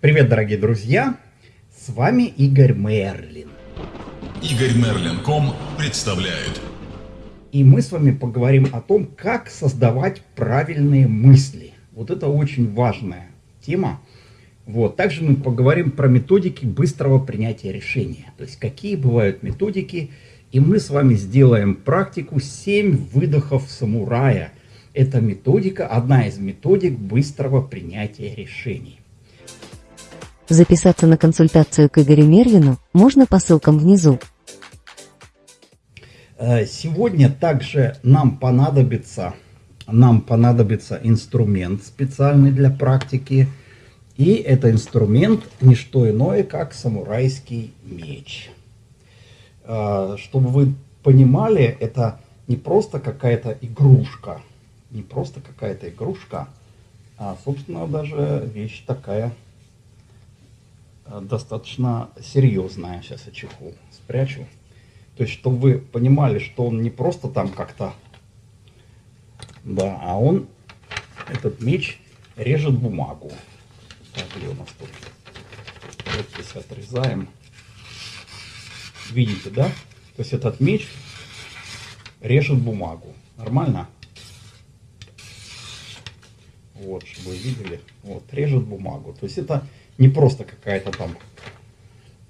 Привет, дорогие друзья! С вами Игорь Мерлин. Игорь Мерлин.ком представляет. И мы с вами поговорим о том, как создавать правильные мысли. Вот это очень важная тема. Вот. Также мы поговорим про методики быстрого принятия решения. То есть, какие бывают методики. И мы с вами сделаем практику 7 выдохов самурая. Это методика, одна из методик быстрого принятия решений. Записаться на консультацию к Игорю Мерлину можно по ссылкам внизу. Э, сегодня также нам понадобится, нам понадобится инструмент специальный для практики. И это инструмент не что иное, как самурайский меч. Э, чтобы вы понимали, это не просто какая-то игрушка, не просто какая-то игрушка, а, собственно, даже вещь такая достаточно серьезная. Сейчас я чехол спрячу. То есть, чтобы вы понимали, что он не просто там как-то, да, а он, этот меч, режет бумагу. Так, где у нас тут? Вот здесь отрезаем. Видите, да? То есть, этот меч режет бумагу. Нормально? Вот, чтобы вы видели. Вот, режет бумагу. То есть, это не просто какая-то там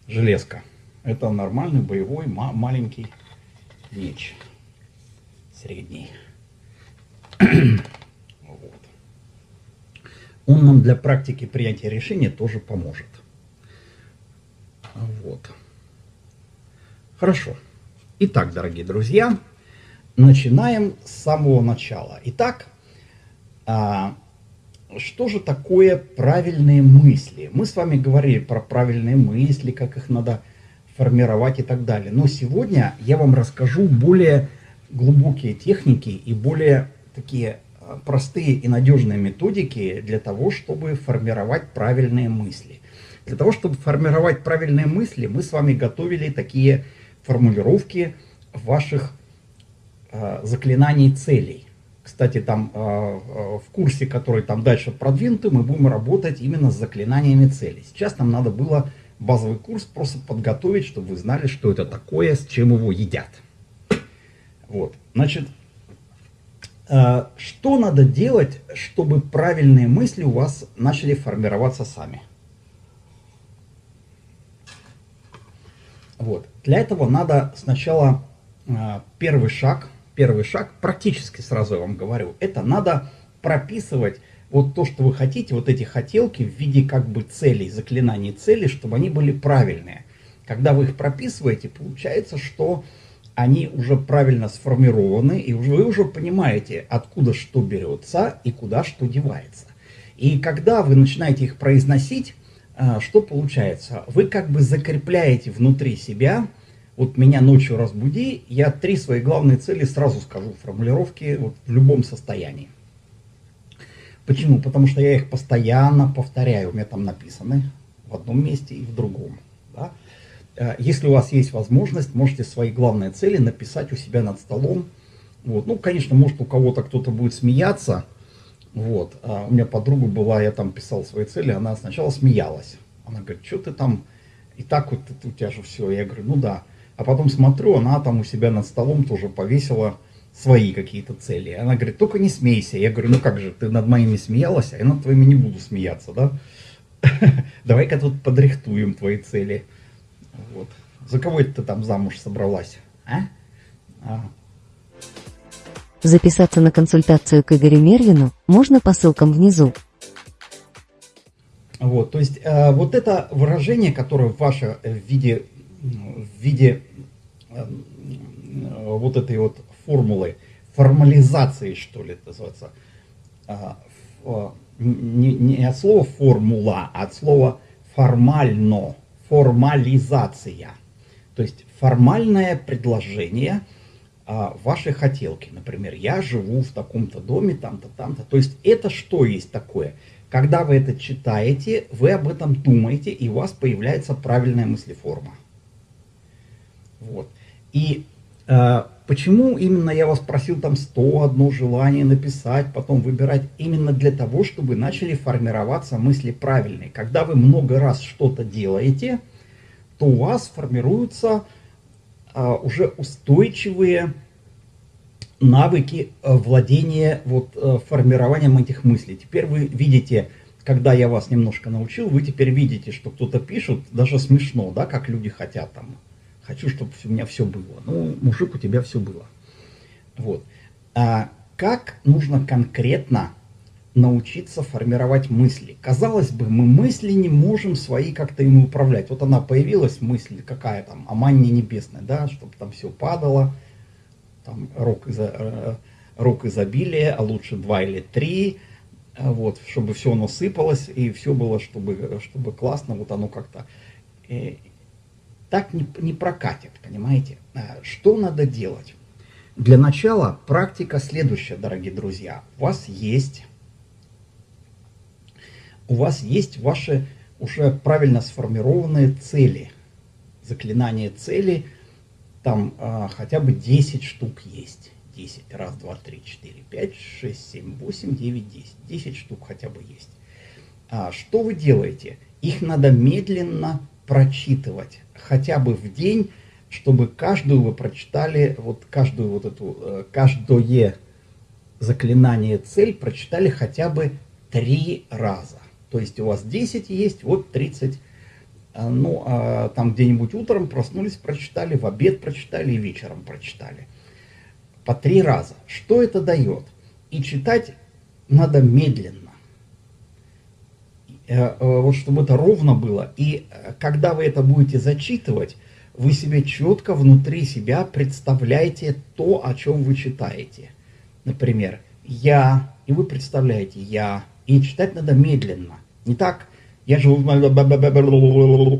железка. Это нормальный боевой маленький меч. Средний. вот. Он нам для практики принятия решения тоже поможет. Вот. Хорошо. Итак, дорогие друзья, начинаем с самого начала. Итак, а, что же такое правильные мысли? Мы с вами говорили про правильные мысли, как их надо формировать и так далее. Но сегодня я вам расскажу более глубокие техники и более такие а, простые и надежные методики для того, чтобы формировать правильные мысли. Для того, чтобы формировать правильные мысли, мы с вами готовили такие формулировки ваших э, заклинаний целей. Кстати, там э, в курсе, который там дальше продвинутый, мы будем работать именно с заклинаниями целей. Сейчас нам надо было базовый курс просто подготовить, чтобы вы знали, что это такое, с чем его едят. Вот, значит, э, что надо делать, чтобы правильные мысли у вас начали формироваться сами? Вот, для этого надо сначала первый шаг – первый шаг, практически сразу я вам говорю, это надо прописывать вот то, что вы хотите, вот эти хотелки в виде как бы целей, заклинаний целей, чтобы они были правильные. Когда вы их прописываете, получается, что они уже правильно сформированы, и вы уже понимаете, откуда что берется и куда что девается. И когда вы начинаете их произносить, а, что получается? Вы как бы закрепляете внутри себя вот меня ночью разбуди, я три свои главные цели сразу скажу в формулировке вот, в любом состоянии. Почему? Потому что я их постоянно повторяю, у меня там написаны в одном месте и в другом. Да? Э, если у вас есть возможность, можете свои главные цели написать у себя над столом. Вот. Ну, конечно, может у кого-то кто-то будет смеяться. Вот. А у меня подруга была, я там писал свои цели, она сначала смеялась. Она говорит, что ты там, и так вот у тебя же все. Я говорю, ну да. А потом смотрю, она там у себя над столом тоже повесила свои какие-то цели. Она говорит, только не смейся. Я говорю, ну как же, ты над моими смеялась, а я над твоими не буду смеяться, да? Давай-ка тут подрихтуем твои цели. Вот. За кого это ты там замуж собралась? А? а? Записаться на консультацию к Игорю Мервину можно по ссылкам внизу. Вот, то есть э, вот это выражение, которое ваше в виде в виде э, вот этой вот формулы, формализации, что ли, это называется, а, не, не от слова формула, а от слова формально, формализация. То есть формальное предложение а, вашей хотелки. Например, я живу в таком-то доме, там-то, там-то. То есть это что есть такое? Когда вы это читаете, вы об этом думаете, и у вас появляется правильная мыслеформа. Вот. И э, почему именно я вас просил там 101 желание написать, потом выбирать? Именно для того, чтобы начали формироваться мысли правильные. Когда вы много раз что-то делаете, то у вас формируются а, уже устойчивые навыки а, владения вот, а, формированием этих мыслей. Теперь вы видите, когда я вас немножко научил, вы теперь видите, что кто-то пишет, даже смешно, да, как люди хотят там. Хочу, чтобы у меня все было. Ну, мужик, у тебя все было. Вот. А как нужно конкретно научиться формировать мысли. Казалось бы, мы мысли не можем свои как-то ими управлять. Вот она появилась, мысль какая там, о манне небесной, да, чтобы там все падало, там рок, изо, э, рок изобилия, а лучше два или три, э, вот, чтобы все насыпалось и все было, чтобы, чтобы классно, вот оно как-то... Э, так не, не прокатит, понимаете? А что надо делать? Для начала практика следующая, дорогие друзья. У вас есть у вас есть ваши уже правильно сформированные цели. Заклинание цели, там а, хотя бы 10 штук есть. 10, раз, два, три, четыре, пять, шесть, семь, восемь, девять, десять. 10 штук хотя бы есть. А, что вы делаете? Их надо медленно прочитывать, хотя бы в день, чтобы каждую вы прочитали, вот каждую вот эту, э, каждое заклинание цель прочитали хотя бы три раза. То есть у вас 10 есть, вот 30. А, ну, а там где-нибудь утром проснулись, прочитали, в обед прочитали и вечером прочитали. По три раза. Что это дает? И читать надо медленно. Э, вот чтобы это ровно было. И э, когда вы это будете зачитывать, вы себе четко внутри себя представляете то, о чем вы читаете. Например, я, и вы представляете я, и читать надо медленно. Не так, я же...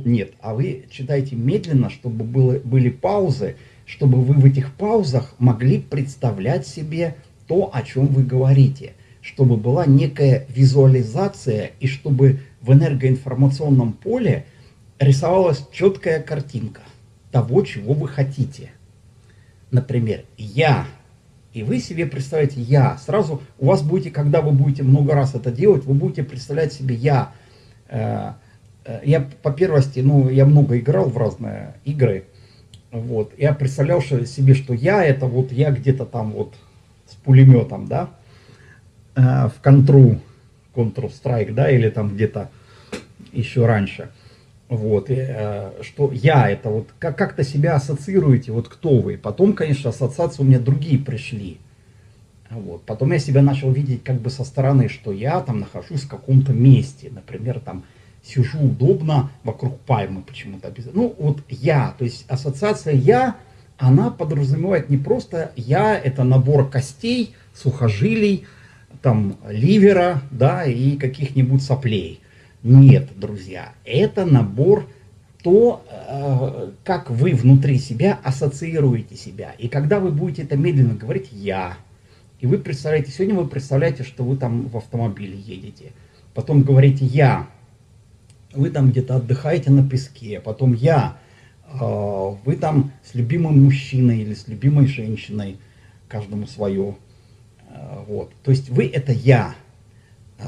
Нет, а вы читаете медленно, чтобы было, были паузы, чтобы вы в этих паузах могли представлять себе то, о чем вы говорите. Чтобы была некая визуализация и чтобы в энергоинформационном поле рисовалась четкая картинка того, чего вы хотите. Например, я и вы себе представляете «я». Сразу у вас будете, когда вы будете много раз это делать, вы будете представлять себе «я». Э, э, я по первости, ну, я много играл в разные игры. Вот. Я представлял себе, что я это вот я где-то там вот с пулеметом, да, в контру, Counter-Strike, да, или там где-то еще раньше. Вот, и, э, что я это вот, как- как-то себя ассоциируете, вот кто вы. Потом, конечно, ассоциации у меня другие пришли. Вот. Потом я себя начал видеть как бы со стороны, что я там нахожусь в каком-то месте. Например, там сижу удобно вокруг пальмы почему-то. Ну, вот я, то есть ассоциация я, она подразумевает не просто я, это набор костей, сухожилий, там ливера, да, и каких-нибудь соплей. Нет, друзья, это набор то, э, как вы внутри себя ассоциируете себя. И когда вы будете это медленно говорить «я», и вы представляете, сегодня вы представляете, что вы там в автомобиле едете, потом говорите «я», вы там где-то отдыхаете на песке, потом «я», э, вы там с любимым мужчиной или с любимой женщиной, каждому свое. Э, вот. То есть вы это «я».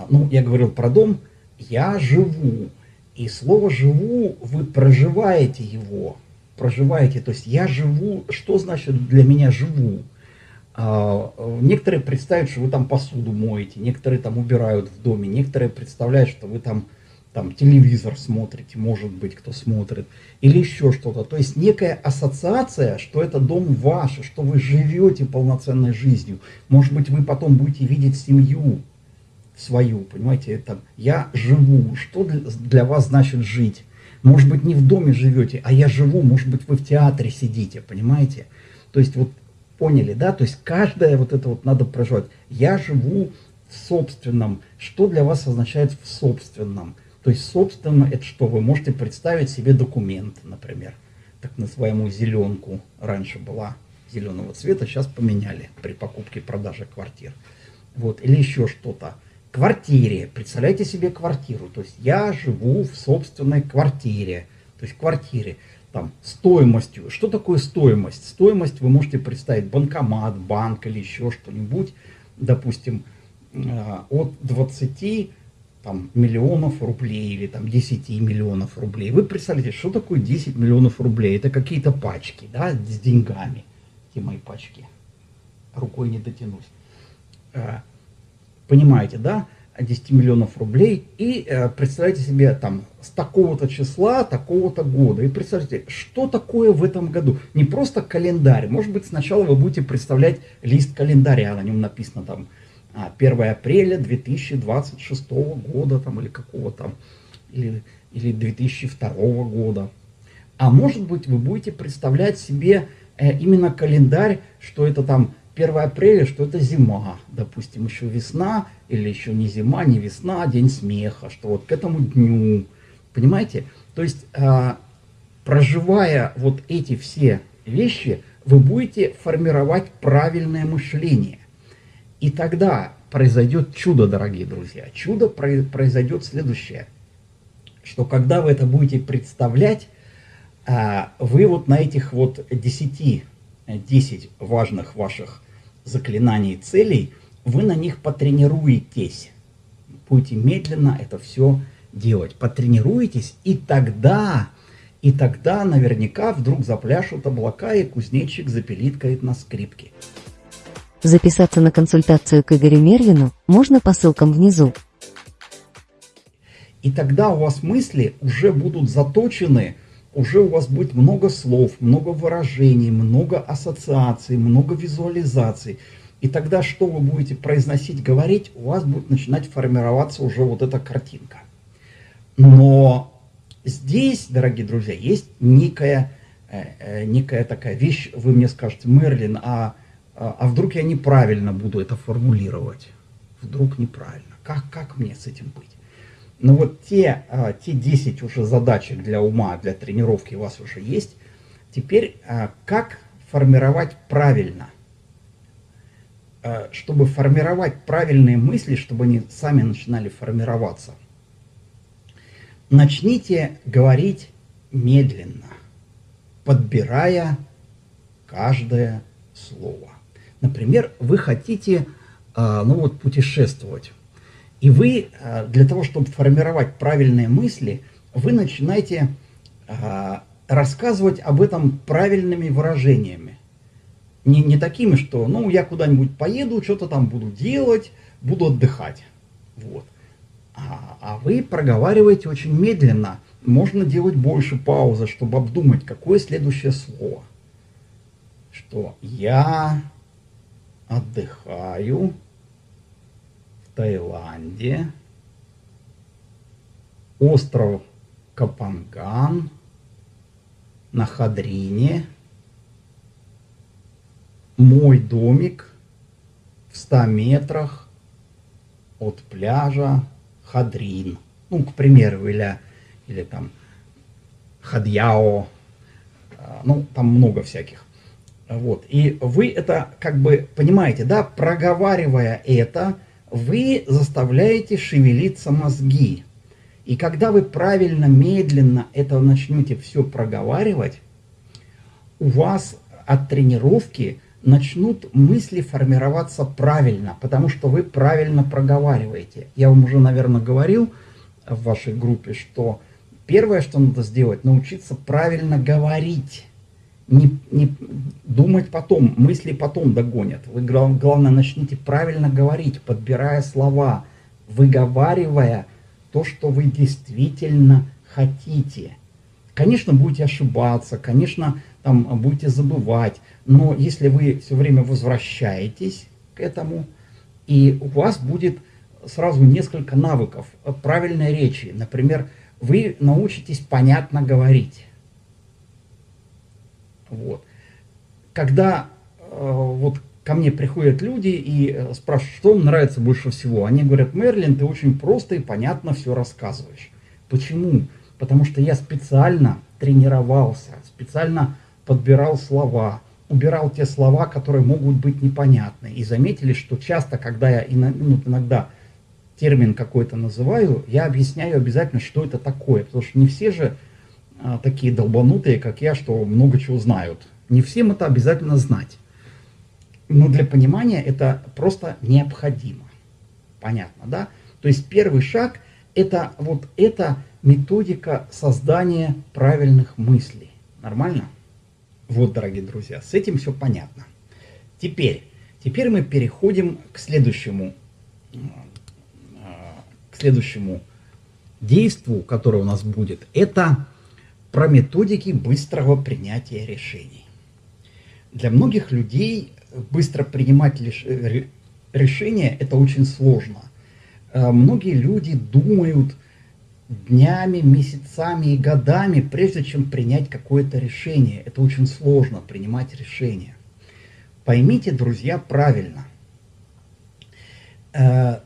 Ну, я говорил про дом, я живу. И слово «живу» вы проживаете его. Проживаете, то есть я живу, что значит для меня «живу»? А, некоторые представляют, что вы там посуду моете, некоторые там убирают в доме, некоторые представляют, что вы там, там телевизор смотрите, может быть, кто смотрит, или еще что-то. То есть некая ассоциация, что это дом ваш, что вы живете полноценной жизнью. Может быть, вы потом будете видеть семью, свою, понимаете, это я живу, что для, вас значит жить? Может быть, не в доме живете, а я живу, может быть, вы в театре сидите, понимаете? То есть вот поняли, да? То есть каждое вот это вот надо проживать. Я живу в собственном. Что для вас означает в собственном? То есть собственно это что? Вы можете представить себе документ, например, так называемую зеленку. Раньше была зеленого цвета, сейчас поменяли при покупке и продаже квартир. Вот, или еще что-то квартире. Представляете себе квартиру. То есть я живу в собственной квартире. То есть квартире. там, стоимостью. Что такое стоимость? Стоимость вы можете представить банкомат, банк или еще что-нибудь, допустим, э, от 20 там, миллионов рублей или там 10 миллионов рублей. Вы представляете, что такое 10 миллионов рублей? Это какие-то пачки, да, с деньгами. Эти мои пачки. Рукой не дотянусь. Э, понимаете, да? 10 миллионов рублей и э, представляете себе там с такого-то числа, такого-то года. И представьте, что такое в этом году? Не просто календарь. Может быть, сначала вы будете представлять лист календаря, на нем написано там 1 а, апреля 2026 года там, или какого там, или, или 2002 года. А может быть, вы будете представлять себе э, именно календарь, что это там 1 апреля, что это зима, допустим, еще весна, или еще не зима, не весна, а день смеха, что вот к этому дню, понимаете? То есть, э, проживая вот эти все вещи, вы будете формировать правильное мышление. И тогда произойдет чудо, дорогие друзья. Чудо произойдет следующее, что когда вы это будете представлять, а, вы вот на этих вот 10, 10 важных ваших заклинаний целей, вы на них потренируетесь. Будете медленно это все делать. Потренируетесь, и тогда, и тогда наверняка вдруг запляшут облака, и кузнечик запилит на скрипке. Записаться на консультацию к Игорю Мервину можно по ссылкам внизу. И тогда у вас мысли уже будут заточены, уже у вас будет много слов, много выражений, много ассоциаций, много визуализаций. И тогда, что вы будете произносить, говорить, у вас будет начинать формироваться уже вот эта картинка. Но здесь, дорогие друзья, есть некая, э, э, некая такая вещь, вы мне скажете, Мерлин, а а, а вдруг я неправильно буду это формулировать? Вдруг неправильно. Как, как мне с этим быть? Но ну вот те, а, те 10 уже задачек для ума, для тренировки у вас уже есть. Теперь а, как формировать правильно? Чтобы формировать правильные мысли, чтобы они сами начинали формироваться. Начните говорить медленно, подбирая каждое слово. Например, вы хотите а, ну вот, путешествовать. И вы а, для того, чтобы формировать правильные мысли, вы начинаете а, рассказывать об этом правильными выражениями. Не, не такими, что ну я куда-нибудь поеду, что-то там буду делать, буду отдыхать. Вот. А, а вы проговариваете очень медленно. Можно делать больше паузы, чтобы обдумать, какое следующее слово. Что я отдыхаю в Таиланде, остров Капанган на Хадрине, мой домик в 100 метрах от пляжа Хадрин. Ну, к примеру, или, или там Хадьяо. А, ну, там много всяких. Вот. И вы это как бы понимаете, да, проговаривая это, вы заставляете шевелиться мозги. И когда вы правильно, медленно это начнете все проговаривать, у вас от тренировки начнут мысли формироваться правильно, потому что вы правильно проговариваете. Я вам уже, наверное, говорил в вашей группе, что первое, что надо сделать, научиться правильно говорить не, не думать потом, мысли потом догонят. Вы, главное, начните правильно говорить, подбирая слова, выговаривая то, что вы действительно хотите. Конечно, будете ошибаться, конечно, там будете забывать, но если вы все время возвращаетесь к этому, и у вас будет сразу несколько навыков правильной речи. Например, вы научитесь понятно говорить. Вот. Когда э, вот ко мне приходят люди и э, спрашивают, что им нравится больше всего, они говорят, Мерлин, ты очень просто и понятно все рассказываешь. Почему? Потому что я специально тренировался, специально подбирал слова, убирал те слова, которые могут быть непонятны. И заметили, что часто, когда я ну, иногда термин какой-то называю, я объясняю обязательно, что это такое. Потому что не все же а, такие долбанутые, как я, что много чего знают. Не всем это обязательно знать. Но для понимания это просто необходимо. Понятно, да? То есть первый шаг – это вот эта методика создания правильных мыслей. Нормально? Вот, дорогие друзья, с этим все понятно. Теперь, теперь мы переходим к следующему, к следующему действию, которое у нас будет. Это про методики быстрого принятия решений. Для многих людей быстро принимать решения – это очень сложно. Э, многие люди думают днями, месяцами и годами, прежде чем принять какое-то решение. Это очень сложно, принимать решение. Поймите, друзья, правильно. Э,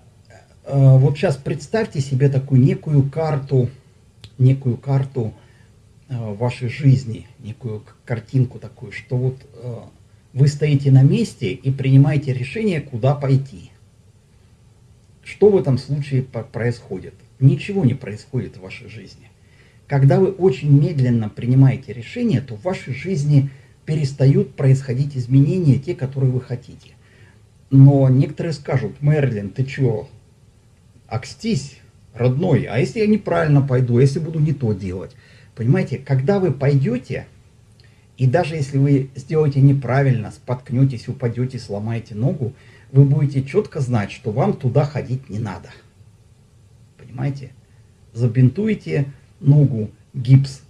э, вот сейчас представьте себе такую некую карту, некую карту вашей жизни, некую картинку такую, что вот вы стоите на месте и принимаете решение, куда пойти. Что в этом случае происходит? Ничего не происходит в вашей жизни. Когда вы очень медленно принимаете решение, то в вашей жизни перестают происходить изменения, те, которые вы хотите. Но некоторые скажут, Мерлин, ты что, окстись, родной, а если я неправильно пойду, если буду не то делать? Понимаете, когда вы пойдете, и даже если вы сделаете неправильно, споткнетесь, упадете, сломаете ногу, вы будете четко знать, что вам туда ходить не надо. Понимаете? Забинтуете ногу, гипс,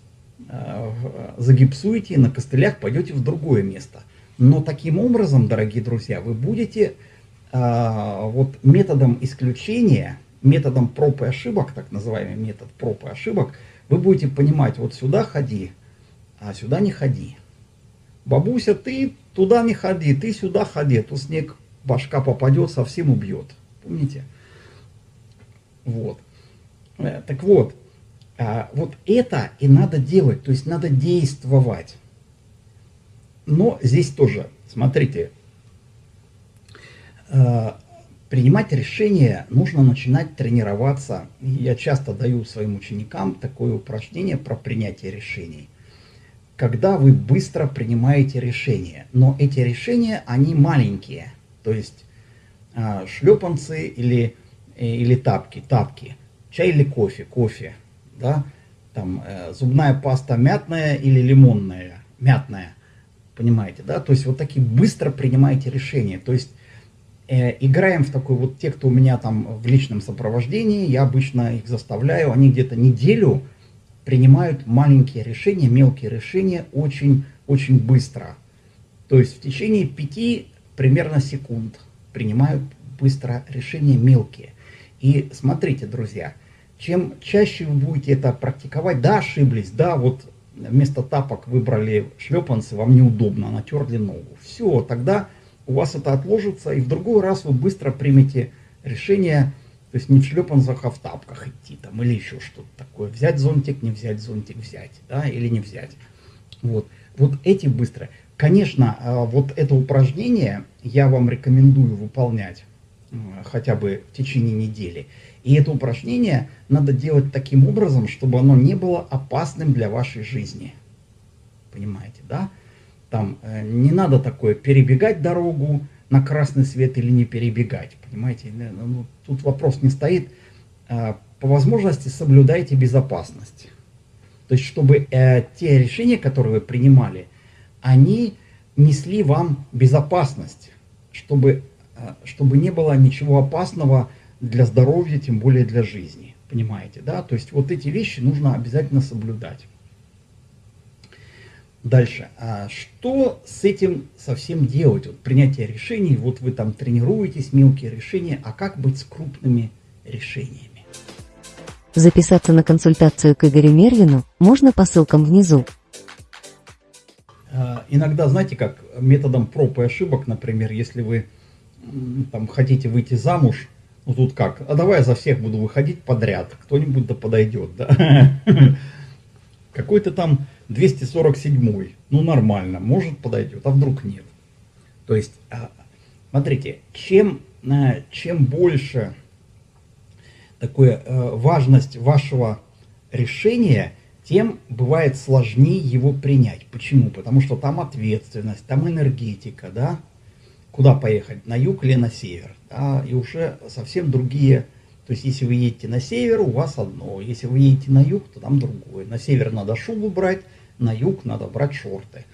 э, загипсуете, на костылях пойдете в другое место. Но таким образом, дорогие друзья, вы будете э, вот методом исключения, методом проб и ошибок, так называемый метод проб и ошибок, вы будете понимать, вот сюда ходи, а сюда не ходи. Бабуся, ты туда не ходи, ты сюда ходи, то снег башка попадет, совсем убьет. Помните? Вот. Э, так вот, а, вот это и надо делать, то есть надо действовать. Но здесь тоже, смотрите, э, принимать решения нужно начинать тренироваться. Я часто даю своим ученикам такое упражнение про принятие решений когда вы быстро принимаете решения. Но эти решения, они маленькие. То есть э, шлепанцы или, э, или тапки, тапки. Чай или кофе, кофе. Да? Там, э, зубная паста мятная или лимонная, мятная. Понимаете, да? То есть вот такие быстро принимаете решения. То есть играем в такой вот, те, кто у меня там в личном сопровождении, я обычно их заставляю, они где-то неделю принимают маленькие решения, мелкие решения очень, очень быстро. То есть в течение пяти примерно секунд принимают быстро решения мелкие. И смотрите, друзья, чем чаще вы будете это практиковать, да, ошиблись, да, вот вместо тапок выбрали шлепанцы, вам неудобно, натерли ногу. Все, тогда у вас это отложится, и в другой раз вы быстро примете решение, то есть не в шлепанцах, а в тапках идти там или еще что-то такое. Взять зонтик, не взять зонтик, взять, да, или не взять. Вот, вот эти быстро. Конечно, а, вот это упражнение я вам рекомендую выполнять хотя бы в течение недели. И это упражнение надо делать таким образом, чтобы оно не было опасным для вашей жизни. Понимаете, да? Там э, не надо такое перебегать дорогу, на красный свет или не перебегать. Понимаете, ну, тут вопрос не стоит. А, по возможности соблюдайте безопасность. То есть, чтобы э, те решения, которые вы принимали, они несли вам безопасность, чтобы, э, чтобы не было ничего опасного для здоровья, тем более для жизни. Понимаете, да? То есть, вот эти вещи нужно обязательно соблюдать. Дальше. А что с этим совсем делать? Вот принятие решений, вот вы там тренируетесь, мелкие решения, а как быть с крупными решениями? Записаться на консультацию к Игорю Мерлину можно по ссылкам внизу. А, иногда, знаете, как методом проб и ошибок, например, если вы там хотите выйти замуж, ну тут как, а давай я за всех буду выходить подряд, кто-нибудь да подойдет, да? Какой-то там 247, ну нормально, может подойдет, а вдруг нет. То есть, а, смотрите, чем, э, чем больше такое э, важность вашего решения, тем бывает сложнее его принять. Почему? Потому что там ответственность, там энергетика, да? Куда поехать, на юг или на север? Да? И уже совсем другие... То есть, если вы едете на север, у вас одно. Если вы едете на юг, то там другое. На север надо шубу брать, на юг надо брать шорты.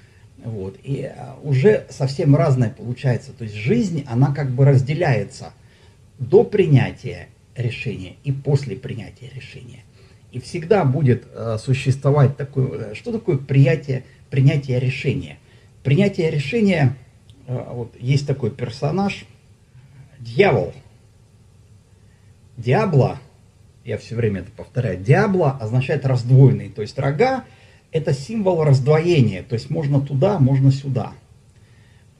Вот. И а, уже совсем разное получается. То есть жизнь, она как бы разделяется до принятия решения и после принятия решения. И всегда будет э, существовать такое, что такое приятие, принятие решения. Принятие решения, э, вот есть такой персонаж, дьявол. Диабло, я все время это повторяю, диабло означает раздвоенный, то есть рога это символ раздвоения, то есть можно туда, можно сюда.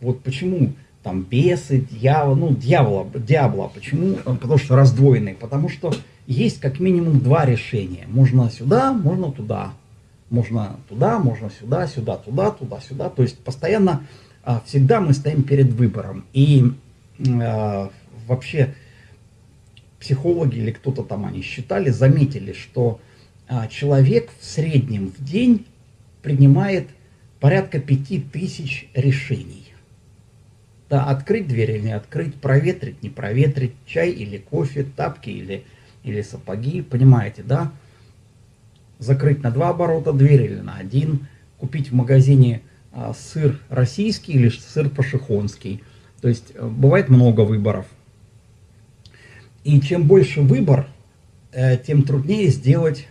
Вот почему там бесы, дьявол, ну дьявола, дьявола, почему? Потому что раздвоенный, потому что есть как минимум два решения. Можно сюда, можно туда. Можно туда, можно сюда, сюда, туда, туда, сюда. То есть постоянно, а, всегда мы стоим перед выбором. И а, вообще психологи или кто-то там они считали, заметили, что человек в среднем в день принимает порядка пяти тысяч решений. Да, открыть дверь или не открыть, проветрить, не проветрить, чай или кофе, тапки или, или сапоги, понимаете, да? Закрыть на два оборота дверь или на один, купить в магазине а, сыр российский или сыр пашихонский. То есть э, бывает много выборов. И чем больше выбор, э, тем труднее сделать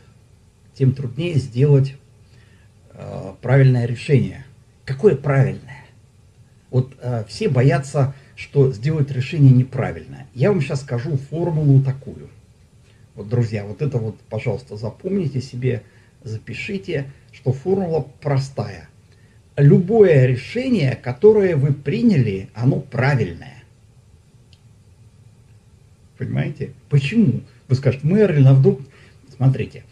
тем труднее сделать э, правильное решение. Какое правильное? Вот э, все боятся, что сделать решение неправильное. Я вам сейчас скажу формулу такую. Вот, друзья, вот это вот, пожалуйста, запомните себе, запишите, что формула простая. Любое решение, которое вы приняли, оно правильное. Понимаете? Почему? Вы скажете, Мерлин, а вдруг... Смотрите,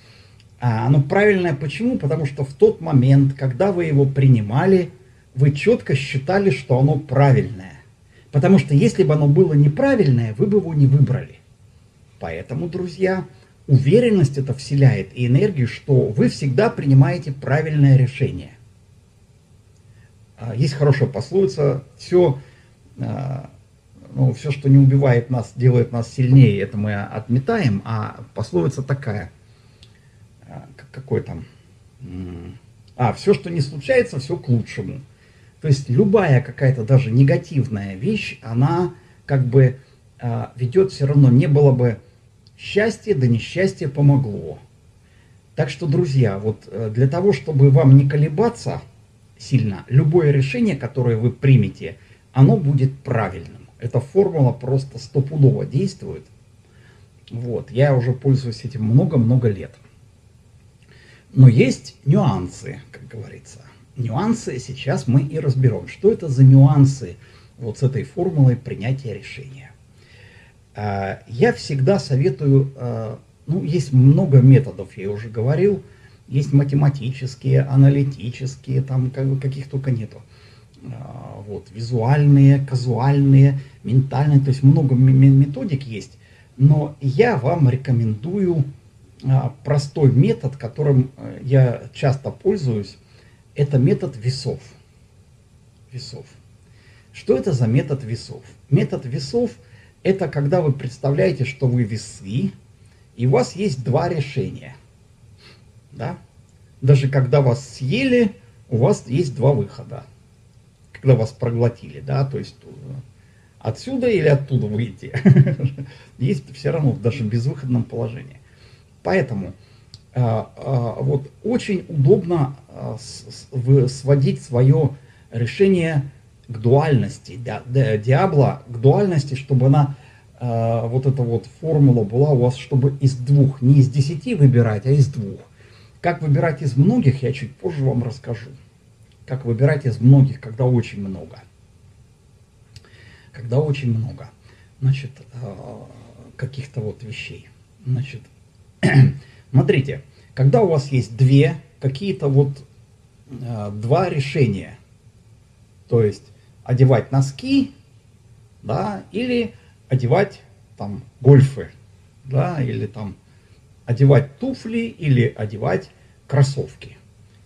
а оно правильное почему? Потому что в тот момент, когда вы его принимали, вы четко считали, что оно правильное. Потому что если бы оно было неправильное, вы бы его не выбрали. Поэтому, друзья, уверенность это вселяет и энергию, что вы всегда принимаете правильное решение. А, есть хорошая пословица, все, а, ну, все, что не убивает нас, делает нас сильнее, это мы отметаем, а пословица такая – какой там... А, все, что не случается, все к лучшему. То есть любая какая-то даже негативная вещь, она как бы а, ведет все равно, не было бы счастья, да несчастье помогло. Так что, друзья, вот э, для того, чтобы вам не колебаться сильно, любое решение, которое вы примете, оно будет правильным. Эта формула просто стопудово действует. Вот, я уже пользуюсь этим много-много лет. Но есть нюансы, как говорится. Нюансы сейчас мы и разберем. Что это за нюансы вот с этой формулой принятия решения? А, я всегда советую, а, ну, есть много методов, я уже говорил, есть математические, аналитические, там каких только нету. А, вот, визуальные, казуальные, ментальные, то есть много методик есть. Но я вам рекомендую простой метод, которым э, я часто пользуюсь, это метод весов. Весов. Что это за метод весов? Метод весов – это когда вы представляете, что вы весы, и у вас есть два решения. Да? Даже когда вас съели, у вас есть два выхода. Когда вас проглотили, да, то есть э, отсюда или оттуда выйти. Есть все равно даже в безвыходном положении. Поэтому э, э, вот очень удобно э, сводить свое решение к дуальности, диабла к дуальности, чтобы она, вот эта вот формула была у вас, чтобы из двух, не из десяти выбирать, а из двух. Как выбирать из многих, я чуть позже вам расскажу. Как выбирать из многих, когда очень много. Когда очень много, значит, каких-то вот вещей. Значит, Смотрите, когда у вас есть две, какие-то вот э, два решения, то есть одевать носки, да, или одевать там гольфы, да, или там одевать туфли, или одевать кроссовки.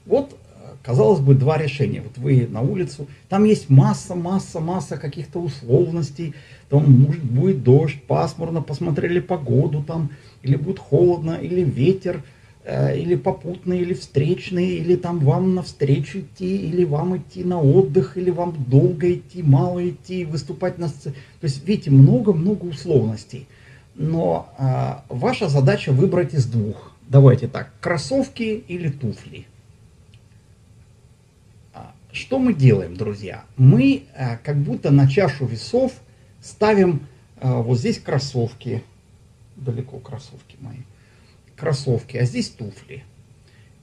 Вот, казалось бы, два решения. Вот вы на улицу, там есть масса, масса, масса каких-то условностей. Там может будет дождь, пасмурно, посмотрели погоду там, или будет холодно, или ветер, э, или попутный, или встречный, или там вам навстречу идти, или вам идти на отдых, или вам долго идти, мало идти, выступать на сцене. То есть, видите, много-много условностей. Но а, ваша задача выбрать из двух. Давайте так, кроссовки или туфли. А, что мы делаем, друзья? Мы а, как будто на чашу весов ставим а, вот здесь кроссовки, далеко кроссовки мои, кроссовки, а здесь туфли.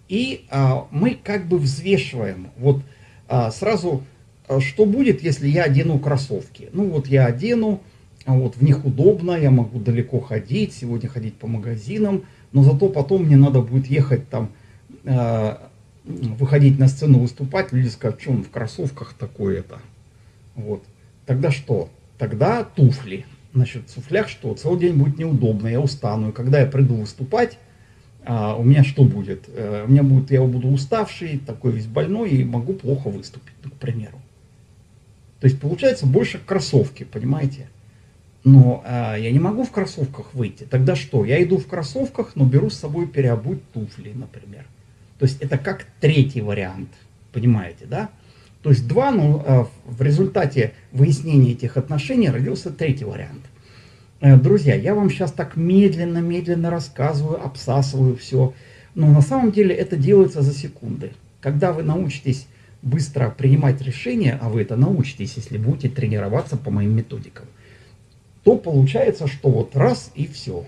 И а, мы как бы взвешиваем, вот а, сразу, а, что будет, если я одену кроссовки. Ну вот я одену, а вот в них удобно, я могу далеко ходить, сегодня ходить по магазинам, но зато потом мне надо будет ехать там, э, выходить на сцену, выступать, люди скажут, что он в кроссовках такой это. Вот. Тогда что? Тогда туфли. Значит, в туфлях что? Целый день будет неудобно, я устану. И когда я приду выступать, а, у меня что будет? А, у меня будет, я буду уставший, такой весь больной, и могу плохо выступить, к примеру. То есть получается больше кроссовки, понимаете? Но а, я не могу в кроссовках выйти. Тогда что? Я иду в кроссовках, но беру с собой переобуть туфли, например. То есть это как третий вариант, понимаете, да? То есть два, но а, в результате выяснения этих отношений родился третий вариант. Э, друзья, я вам сейчас так медленно-медленно рассказываю, обсасываю все. Но на самом деле это делается за секунды. Когда вы научитесь быстро принимать решения, а вы это научитесь, если будете тренироваться по моим методикам, то получается, что вот раз и все.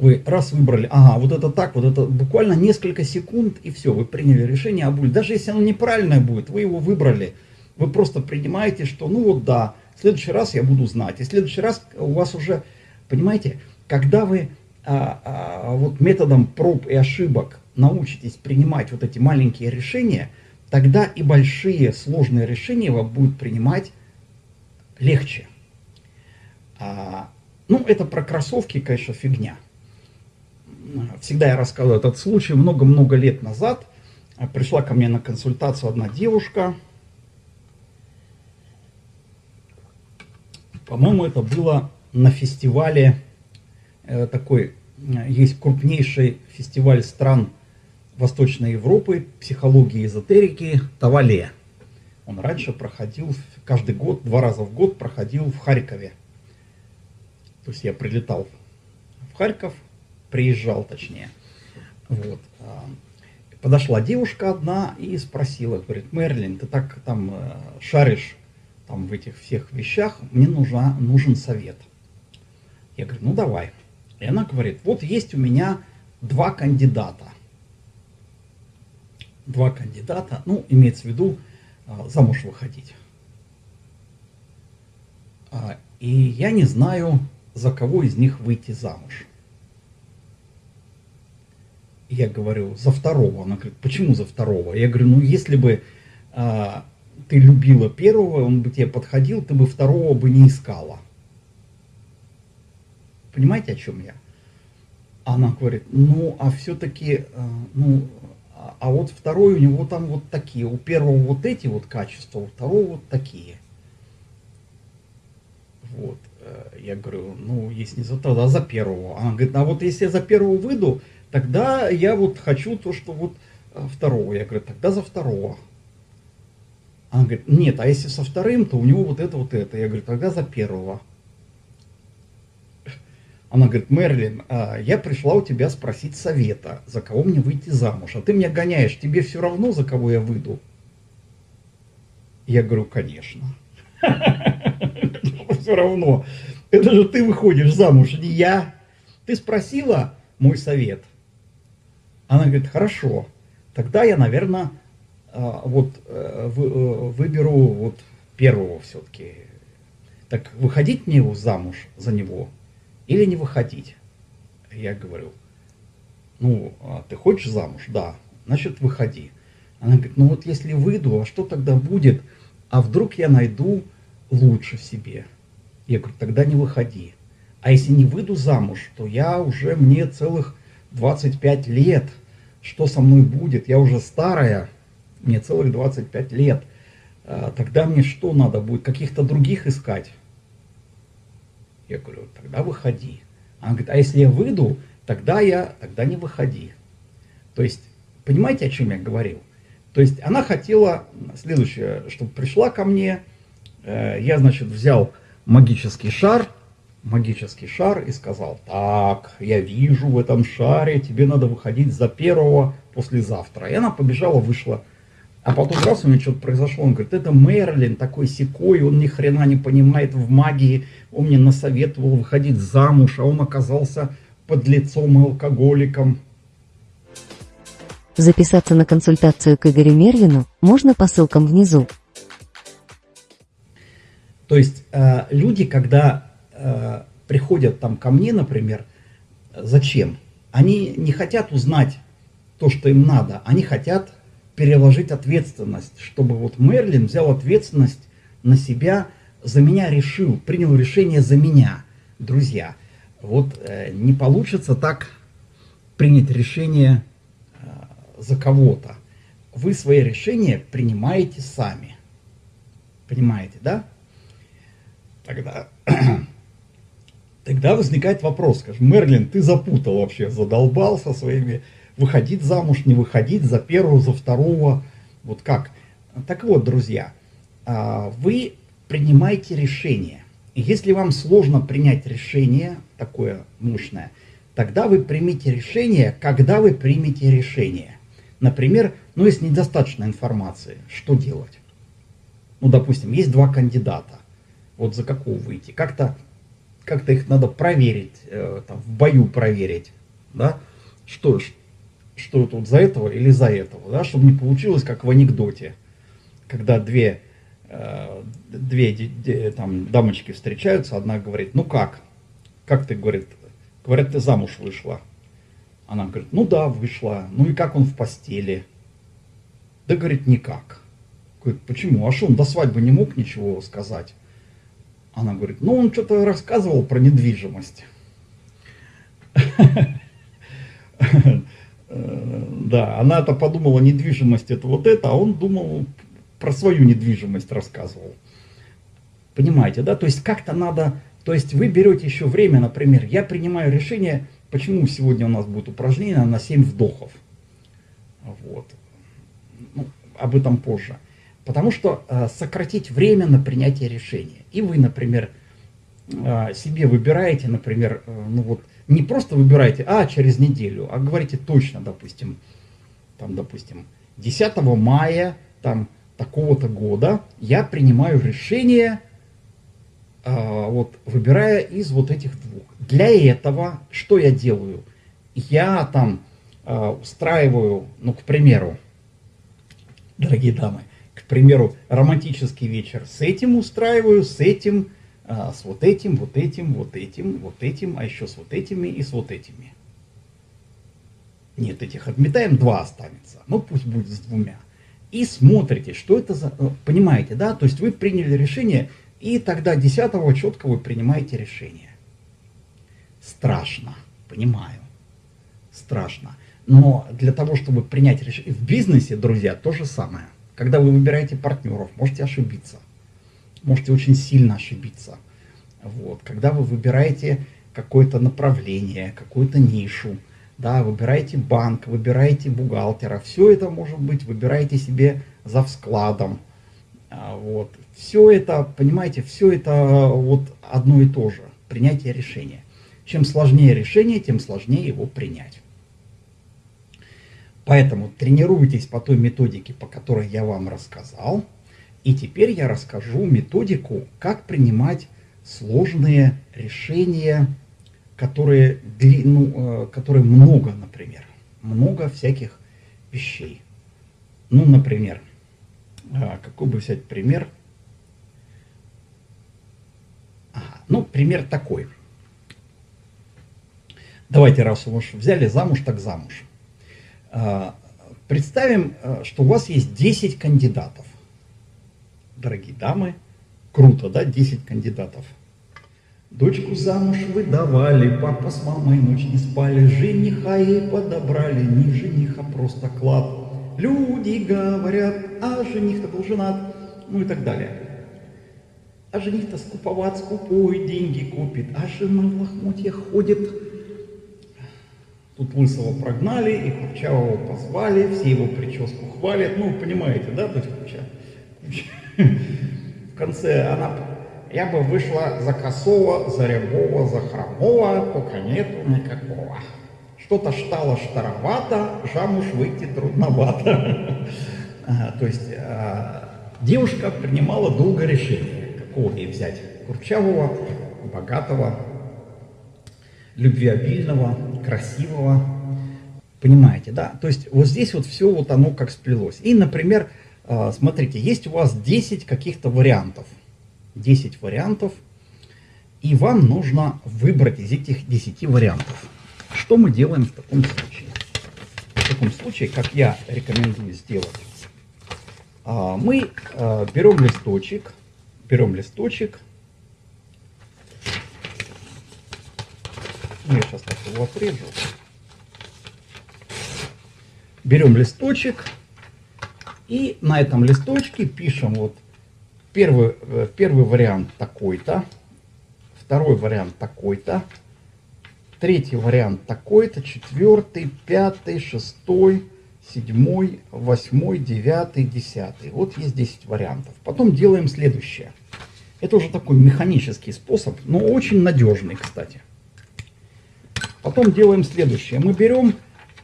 Вы раз выбрали, ага, вот это так, вот это буквально несколько секунд и все, вы приняли решение о боли. Даже если оно неправильное будет, вы его выбрали, вы просто принимаете, что ну вот да, в следующий раз я буду знать. И в следующий раз у вас уже, понимаете, когда вы а, а, вот методом проб и ошибок научитесь принимать вот эти маленькие решения, тогда и большие сложные решения вам будут принимать легче. А, ну, это про кроссовки, конечно, фигня. Всегда я рассказываю этот случай. Много-много лет назад пришла ко мне на консультацию одна девушка. По-моему, это было на фестивале, э, такой, есть крупнейший фестиваль стран Восточной Европы, психологии и эзотерики, Тавале. Он раньше проходил каждый год, два раза в год проходил в Харькове. То есть я прилетал в Харьков, приезжал точнее. Вот. А, подошла девушка одна и спросила, говорит, Мерлин, ты так там э, шаришь там в этих всех вещах, мне нужна, нужен совет. Я говорю, ну давай. И она говорит, вот есть у меня два кандидата. Два кандидата, ну, имеется в виду, а, замуж выходить. А, и я не знаю, за кого из них выйти замуж. Я говорю, за второго. Она говорит, почему за второго? Я говорю, ну если бы а, ты любила первого, он бы тебе подходил, ты бы второго бы не искала. Понимаете, о чем я? Она говорит, ну, а все-таки, а, ну, а вот второй у него там вот такие, у первого вот эти вот качества, у второго вот такие. Вот. Э, я говорю, ну, если не за тогда за первого. Она говорит, а вот если я за первого выйду, тогда я вот хочу то, что вот э, второго. Я говорю, тогда за второго. Она говорит, нет, а если со вторым, то у него вот это, вот это. Я говорю, тогда за первого. Она говорит, Мерлин, а, я пришла у тебя спросить совета, за кого мне выйти замуж. А ты меня гоняешь, тебе все равно, за кого я выйду? Я говорю, конечно. Все равно. Это же ты выходишь замуж, не я. Ты спросила мой совет. Она говорит, хорошо. Тогда я, наверное, а, вот э, э, выберу вот первого все-таки. Так выходить мне его замуж за него или не выходить? Я говорю, ну, а ты хочешь замуж? Да, значит, выходи. Она говорит, ну вот если выйду, а что тогда будет? А вдруг я найду лучше в себе? Я говорю, тогда не выходи. А если не выйду замуж, то я уже, мне целых 25 лет, что со мной будет, я уже старая, мне целых 25 лет, а, тогда мне что надо будет, каких-то других искать? Я говорю, тогда выходи. Она говорит, а если я выйду, тогда я, тогда не выходи. То есть, понимаете, о чем я говорил? То есть она хотела следующее, чтобы пришла ко мне, э, я, значит, взял магический шар, магический шар и сказал, так, я вижу в этом шаре, тебе надо выходить за первого послезавтра. И она побежала, вышла. А потом раз у меня что-то произошло, он говорит, это Мерлин такой секой, он ни хрена не понимает в магии, он мне насоветовал выходить замуж, а он оказался под лицом и алкоголиком. Записаться на консультацию к Игорю Мерлину можно по ссылкам внизу. То есть э, люди, когда э, приходят там ко мне, например, зачем? Они не хотят узнать то, что им надо, они хотят переложить ответственность, чтобы вот Мерлин взял ответственность на себя, за меня решил, принял решение за меня. Друзья, вот э, не получится так принять решение за кого-то. Вы свои решения принимаете сами. Понимаете, да? Тогда, тогда возникает вопрос, скажем, Мерлин, ты запутал вообще, задолбал со своими, выходить замуж, не выходить, за первого, за второго, вот как? Так вот, друзья, а, вы принимаете решение. Если вам сложно принять решение, такое мощное, тогда вы примите решение, когда вы примете решение. Например, ну если недостаточно информации, что делать? Ну, допустим, есть два кандидата. Вот за какого выйти? Как-то как, -то, их надо проверить, э, там, в бою проверить, да? Что, что тут за этого или за этого, да? Чтобы не получилось, как в анекдоте, когда две, э, две там, дамочки встречаются, одна говорит, ну как? Как ты, говорит, говорят, ты замуж вышла. Она говорит, ну да, вышла. Ну и как он в постели? Да, говорит, никак. Говорит, почему? А что, он до свадьбы не мог ничего сказать? Она говорит, ну он что-то рассказывал про недвижимость. Да, она-то подумала, недвижимость это вот это, а он думал, про свою недвижимость рассказывал. Понимаете, да? То есть как-то надо, то есть вы берете еще время, например, я принимаю решение, Почему сегодня у нас будет упражнение на 7 вдохов? Вот. Ну, об этом позже. Потому что э, сократить время на принятие решения. И вы, например, э, себе выбираете, например, э, ну вот, не просто выбираете, а через неделю, а говорите точно, допустим, там, допустим, 10 мая, там, такого-то года я принимаю решение а, вот, выбирая из вот этих двух. Для этого что я делаю? Я там а, устраиваю, ну, к примеру, дорогие дамы, к примеру, романтический вечер с этим устраиваю, с этим, а, с вот этим, вот этим, вот этим, вот этим, а еще с вот этими и с вот этими. Нет, этих отметаем, два останется. Ну, пусть будет с двумя. И смотрите, что это за... Понимаете, да? То есть вы приняли решение, и тогда 10 четко вы принимаете решение. Страшно, понимаю, страшно. Но для того, чтобы принять решение, в бизнесе, друзья, то же самое. Когда вы выбираете партнеров, можете ошибиться. Можете очень сильно ошибиться. Вот. Когда вы выбираете какое-то направление, какую-то нишу, да, выбираете банк, выбираете бухгалтера, все это может быть, выбираете себе за вскладом, а, вот. Все это, понимаете, все это вот одно и то же, принятие решения. Чем сложнее решение, тем сложнее его принять. Поэтому тренируйтесь по той методике, по которой я вам рассказал. И теперь я расскажу методику, как принимать сложные решения, которые, ну, э, которые много, например. Много всяких вещей. Ну, например, а, какой бы взять пример? Ага, ну, пример такой. Давайте, раз уж взяли замуж, так замуж. А, представим, а, что у вас есть 10 кандидатов. Дорогие дамы, круто, да, 10 кандидатов. Дочку замуж выдавали, папа с мамой ночь не спали, жениха ей подобрали, не жениха, просто клад. Люди говорят, а жених-то был женат, ну и так далее. А жених-то скуповат, скупой, деньги купит, а жена в лохмотьях ходит. Тут Лысого прогнали, и Курчавого позвали, все его прическу хвалят. Ну, понимаете, да, то есть Курча... В конце она я бы вышла за косого, за рябого, за хромого, только нету никакого. Что-то штало штаровато, замуж выйти трудновато. То есть а, девушка принимала долго решение, какого ей взять. Курчавого, богатого, любвеобильного, красивого. Понимаете, да? То есть вот здесь вот все вот оно как сплелось. И, например, а, смотрите, есть у вас 10 каких-то вариантов. 10 вариантов, и вам нужно выбрать из этих 10 вариантов. Что мы делаем в таком случае? В таком случае, как я рекомендую сделать, а, мы а, берем листочек, берем листочек, я сейчас так его отрежу, берем листочек, и на этом листочке пишем вот Первый, э, первый вариант такой-то, второй вариант такой-то, третий вариант такой-то, четвертый, пятый, шестой, седьмой, восьмой, девятый, десятый. Вот есть 10 вариантов. Потом делаем следующее. Это уже такой механический способ, но очень надежный, кстати. Потом делаем следующее. Мы берем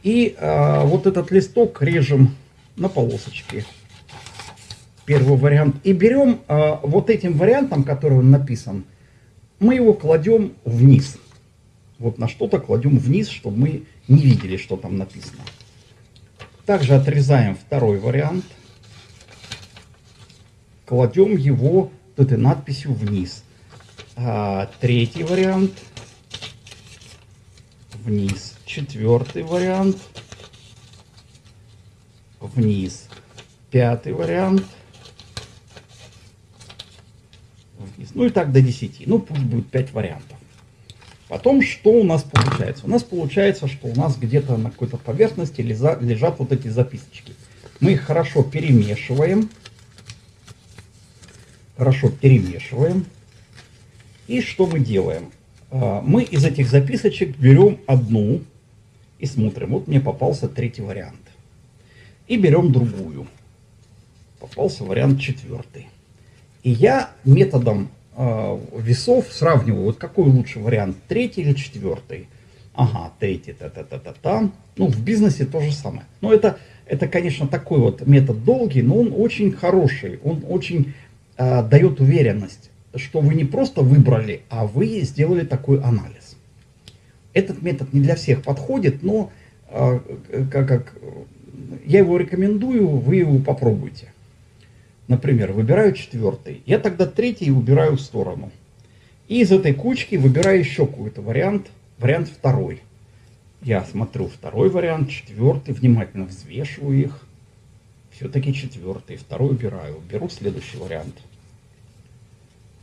и э, вот этот листок режем на полосочки первый вариант. И берем э, вот этим вариантом, который он написан, мы его кладем вниз. Вот на что-то кладем вниз, чтобы мы не видели, что там написано. Также отрезаем второй вариант. Кладем его этой надписью вниз. А, третий вариант. Вниз. Четвертый вариант. Вниз. Пятый вариант вниз. Ну и так до 10. Ну пусть будет 5 вариантов. Потом что у нас получается? У нас получается, что у нас где-то на какой-то поверхности лежат, вот эти записочки. Мы их хорошо перемешиваем. Хорошо перемешиваем. И что мы делаем? А, мы из этих записочек берем одну и смотрим. Вот мне попался третий вариант. И берем другую. Попался вариант четвертый. И я методом э, весов сравниваю, вот какой лучший вариант, третий или четвертый. Ага, третий, та-та-та-та-та. Ну, в бизнесе то же самое. Но это, это, конечно, такой вот метод долгий, но он очень хороший. Он очень э, дает уверенность, что вы не просто выбрали, а вы сделали такой анализ. Этот метод не для всех подходит, но э, как, как, я его рекомендую, вы его попробуйте. Например, выбираю четвертый. Я тогда третий убираю в сторону. И из этой кучки выбираю еще какой-то вариант. Вариант второй. Я смотрю второй вариант, четвертый, внимательно взвешиваю их. Все-таки четвертый, второй убираю. Беру следующий вариант.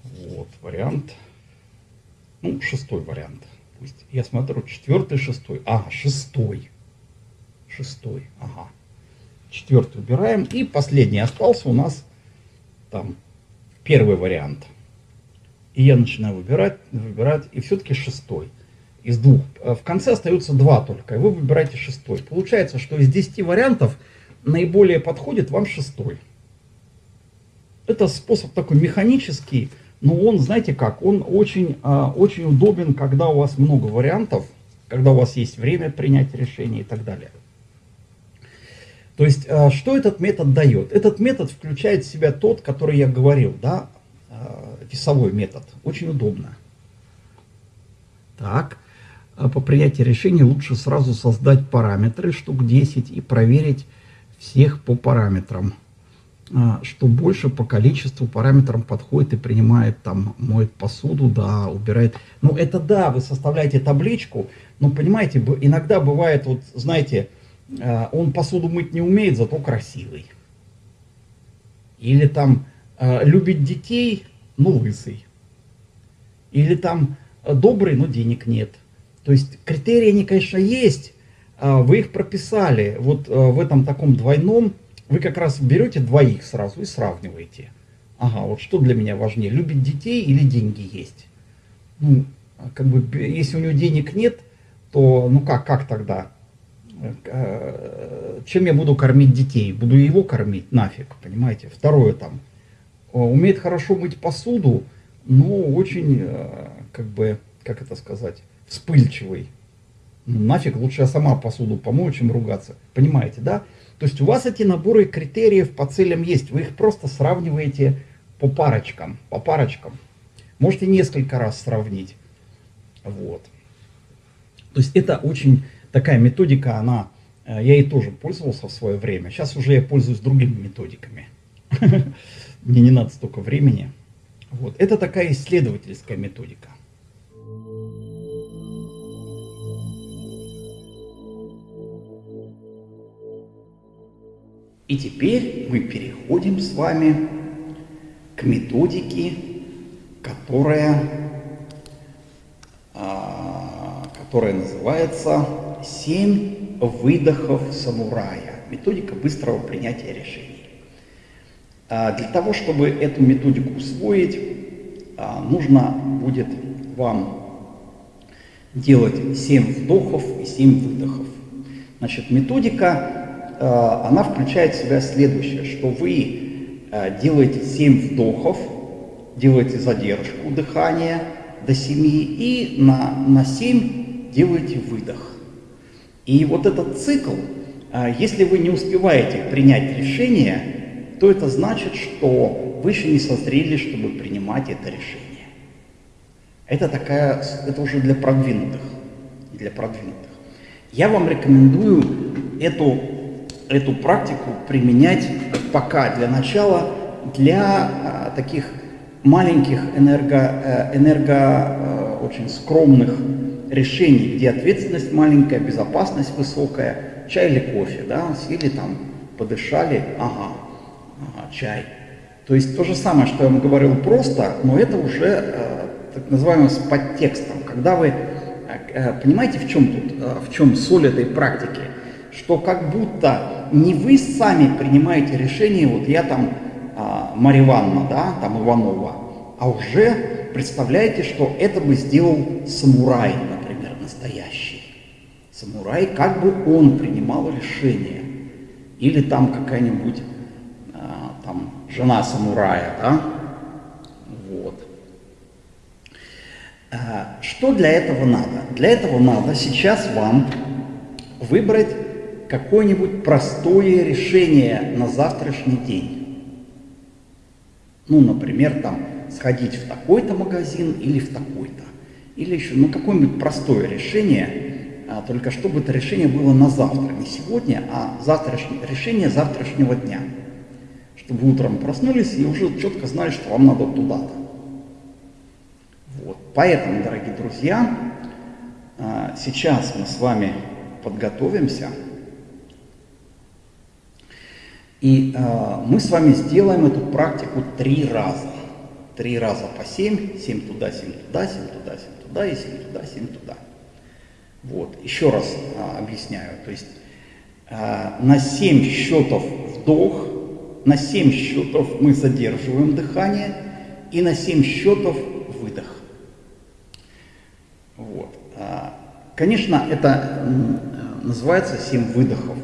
Вот, вариант. Ну, шестой вариант. Пусть. Я смотрю, четвертый, шестой. Ага, шестой. Шестой, ага. Четвертый убираем. И последний остался у нас там первый вариант. И я начинаю выбирать, выбирать, и все-таки шестой. Из двух. Э, в конце остается два только, и вы выбираете шестой. Получается, что из 10 вариантов наиболее подходит вам шестой. Это способ такой механический, но он, знаете как, он очень, э, очень удобен, когда у вас много вариантов, когда у вас есть время принять решение и так далее. То есть, э, что этот метод дает? Этот метод включает в себя тот, который я говорил, да, э, весовой метод. Очень удобно. Так, по принятии решения лучше сразу создать параметры, штук 10, и проверить всех по параметрам. Что больше по количеству параметрам подходит и принимает, там, моет посуду, да, убирает. Ну, это да, вы составляете табличку, но, понимаете, иногда бывает, вот, знаете, Э, он посуду мыть не умеет, зато красивый. Или там э, любит детей, но лысый. Или там добрый, но денег нет. То есть критерии, они, конечно, есть, а вы их прописали. Вот в этом таком двойном вы как раз берете двоих сразу и сравниваете. Ага, вот что для меня важнее, любить детей или деньги есть? Ну, как бы, если у него денег нет, то, ну как, как тогда? Э, чем я буду кормить детей? Буду его кормить? Нафиг, понимаете? Второе там. Умеет хорошо мыть посуду, но очень, э, как бы, как это сказать, вспыльчивый. Ну, нафиг, лучше я сама посуду помою, чем ругаться. Понимаете, да? То есть у вас эти наборы критериев по целям есть. Вы их просто сравниваете по парочкам. По парочкам. Можете несколько раз сравнить. Вот. То есть это очень такая методика, она, э, я ей тоже пользовался в свое время. Сейчас уже я пользуюсь другими методиками. Мне не надо столько времени. Вот. Это такая исследовательская методика. И теперь мы переходим с вами к методике, которая, а, которая называется «Семь выдохов самурая». Методика быстрого принятия решений. А, для того, чтобы эту методику усвоить, а, нужно будет вам делать 7 вдохов и 7 выдохов. Значит, методика она включает в себя следующее, что вы э, делаете 7 вдохов, делаете задержку дыхания до 7 и на, на 7 делаете выдох. И вот этот цикл, э, если вы не успеваете принять решение, то это значит, что вы еще не созрели, чтобы принимать это решение. Это такая, это уже для продвинутых, для продвинутых. Я вам рекомендую эту эту практику применять пока для начала для а, таких маленьких энерго, э, энерго э, очень скромных решений, где ответственность маленькая, безопасность высокая, чай или кофе, да, сели там, подышали, ага, ага чай. То есть то же самое, что я вам говорил просто, но это уже э, так называемое с подтекстом. Когда вы, понимаете, в чем тут, в чем соль этой практики? Что как будто не вы сами принимаете решение, вот я там а, Марья Ивановна, да, там Иванова, а уже представляете, что это бы сделал самурай, например, настоящий. Самурай, как бы он принимал решение. Или там какая-нибудь а, там жена самурая, да, вот. А, что для этого надо? Для этого надо сейчас вам выбрать какое-нибудь простое решение на завтрашний день. Ну, например, там сходить в такой-то магазин или в такой-то. Или еще, ну, какое-нибудь простое решение, а, только чтобы это решение было на завтра, не сегодня, а завтрашнее, решение завтрашнего дня. Чтобы утром проснулись и уже четко знали, что вам надо туда-то. Вот. Поэтому, дорогие друзья, а, сейчас мы с вами подготовимся и э, мы с вами сделаем эту практику три раза. Три раза по семь, семь туда, семь туда, семь туда, семь туда и семь туда, семь туда. Вот, еще раз э, объясняю. То есть э, на семь счетов вдох, на семь счетов мы задерживаем дыхание и на семь счетов выдох. Вот. Конечно, это называется семь выдохов.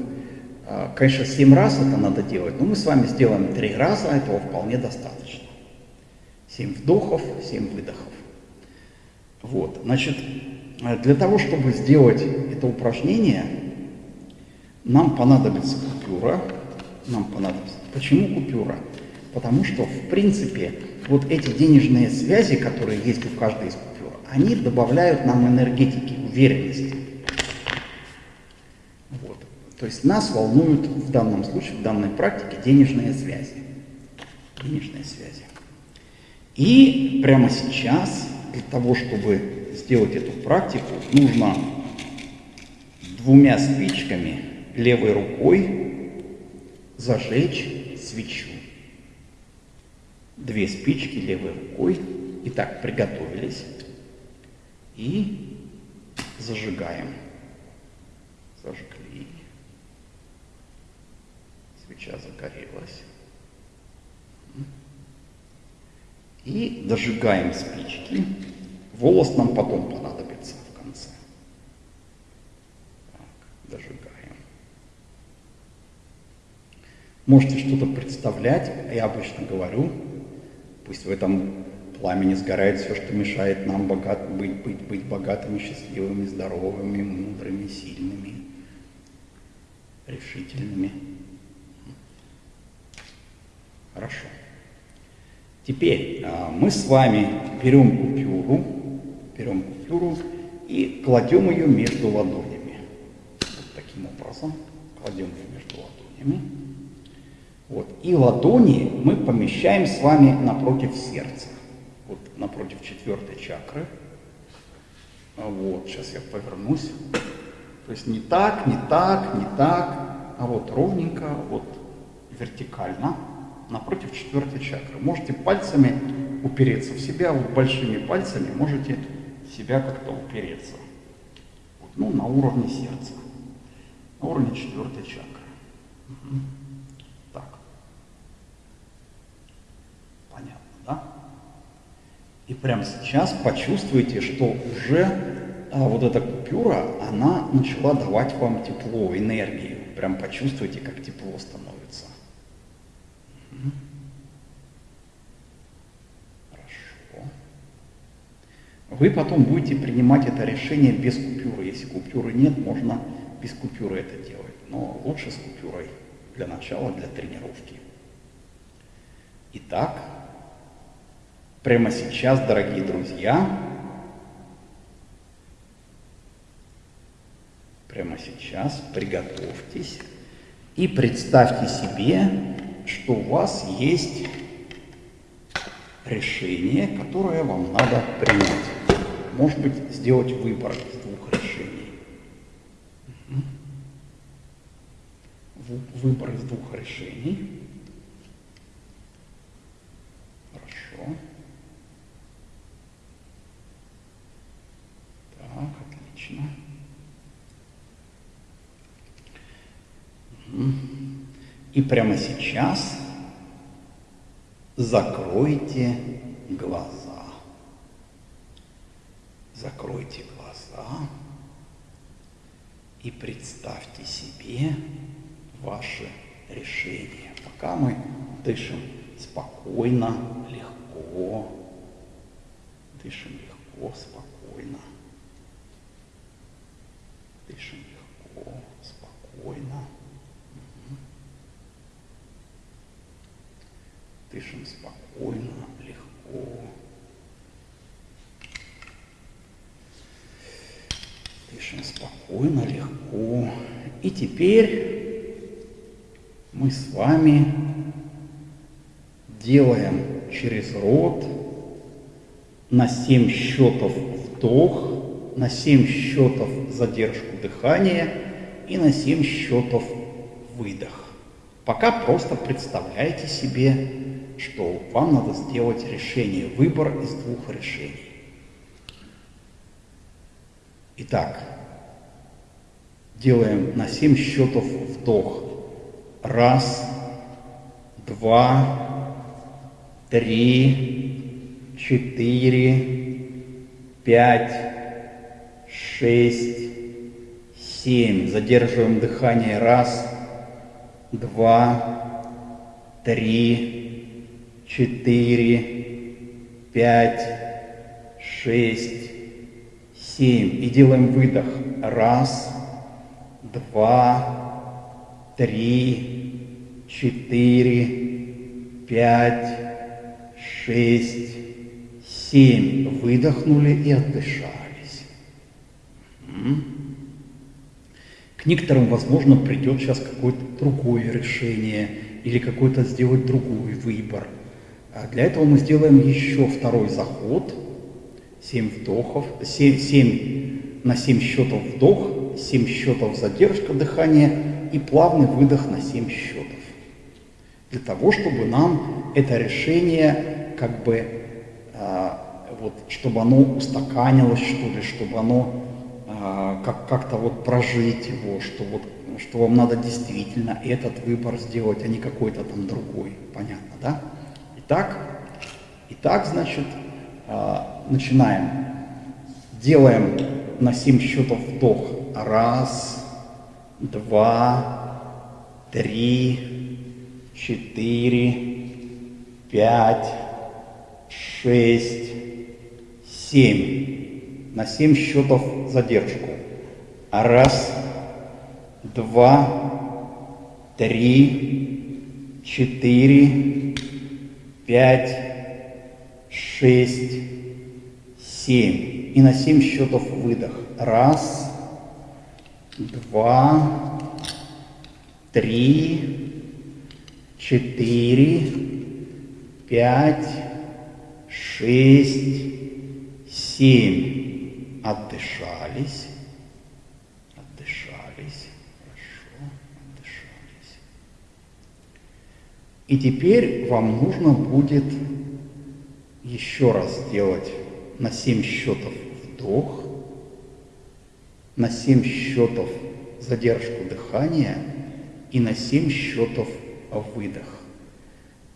А, конечно, 7 раз это надо делать, но мы с вами сделаем 3 раза, этого вполне достаточно. 7 вдохов, 7 выдохов. Вот, значит, для того, чтобы сделать это упражнение, нам понадобится купюра. Нам понадобится. Почему купюра? Потому что, в принципе, вот эти денежные связи, которые есть у каждой из купюр, они добавляют нам энергетики, уверенности. То есть нас волнуют в данном случае, в данной практике денежные связи. Денежные связи. И прямо сейчас, для того, чтобы сделать эту практику, нужно двумя спичками левой рукой зажечь свечу. Две спички левой рукой. Итак, приготовились. И зажигаем. Зажгли. Свеча загорелась. И дожигаем спички. Волос нам потом понадобится в конце. Так, дожигаем. Можете что-то представлять, я обычно говорю, пусть в этом пламени сгорает все, что мешает нам богат, быть, быть, быть богатыми, счастливыми, здоровыми, мудрыми, сильными, решительными. Хорошо. Теперь а, мы с вами берем купюру, берем купюру и кладем ее между ладонями. Вот таким образом кладем ее между ладонями. Вот. И ладони мы помещаем с вами напротив сердца. Вот напротив четвертой чакры. А вот, сейчас я повернусь. То есть не так, не так, не так, а вот ровненько, вот вертикально напротив четвертой чакры. Можете пальцами упереться в себя, вот большими пальцами можете себя как-то упереться. Вот, ну, на уровне сердца, на уровне четвертой чакры. Угу. Так. Понятно, да? И прямо сейчас почувствуйте, что уже а, вот эта купюра, она начала давать вам тепло, энергию. Прям почувствуйте, как тепло становится. Хорошо. Вы потом будете принимать это решение без купюры. Если купюры нет, можно без купюры это делать. Но лучше с купюрой для начала, для тренировки. Итак, прямо сейчас, дорогие друзья, прямо сейчас приготовьтесь и представьте себе, что у вас есть решение, которое вам надо принять. Может быть, сделать выбор из двух решений. Выбор из двух решений. Хорошо. Так, отлично. Угу. И прямо сейчас закройте глаза. Закройте глаза и представьте себе ваше решение. Пока мы дышим спокойно, легко, дышим легко, спокойно, дышим легко, спокойно. Дышим спокойно, легко. Дышим спокойно, легко. И теперь мы с вами делаем через рот на 7 счетов вдох, на 7 счетов задержку дыхания и на 7 счетов выдох. Пока просто представляете себе что вам надо сделать решение, выбор из двух решений. Итак, делаем на 7 счетов вдох. Раз, два, три, четыре, пять, шесть, семь. Задерживаем дыхание. Раз, два, три, четыре, пять, шесть, семь. И делаем выдох. Раз, два, три, четыре, пять, шесть, семь. Выдохнули и отдышались. К некоторым, возможно, придет сейчас какое-то другое решение или какой-то сделать другой выбор – для этого мы сделаем еще второй заход, 7 вдохов, 7, 7 на 7 счетов вдох, 7 счетов задержка дыхания и плавный выдох на 7 счетов. Для того, чтобы нам это решение как бы а, вот, чтобы оно устаканилось, что ли, чтобы оно а, как, как-то вот прожить его, что, вот, что вам надо действительно этот выбор сделать, а не какой-то там другой. Понятно, да? Итак, итак значит, а, начинаем. Делаем на 7 счетов вдох. Раз, два, три, четыре, пять, шесть, семь. На семь счетов задержку. Раз, два, три, четыре, пять, шесть, семь. И на семь счетов выдох. Раз, два, три, четыре, пять, шесть, семь. Отдышались. Хорошо. Отдышались. И теперь вам нужно будет еще раз сделать на 7 счетов вдох, на 7 счетов задержку дыхания и на 7 счетов выдох.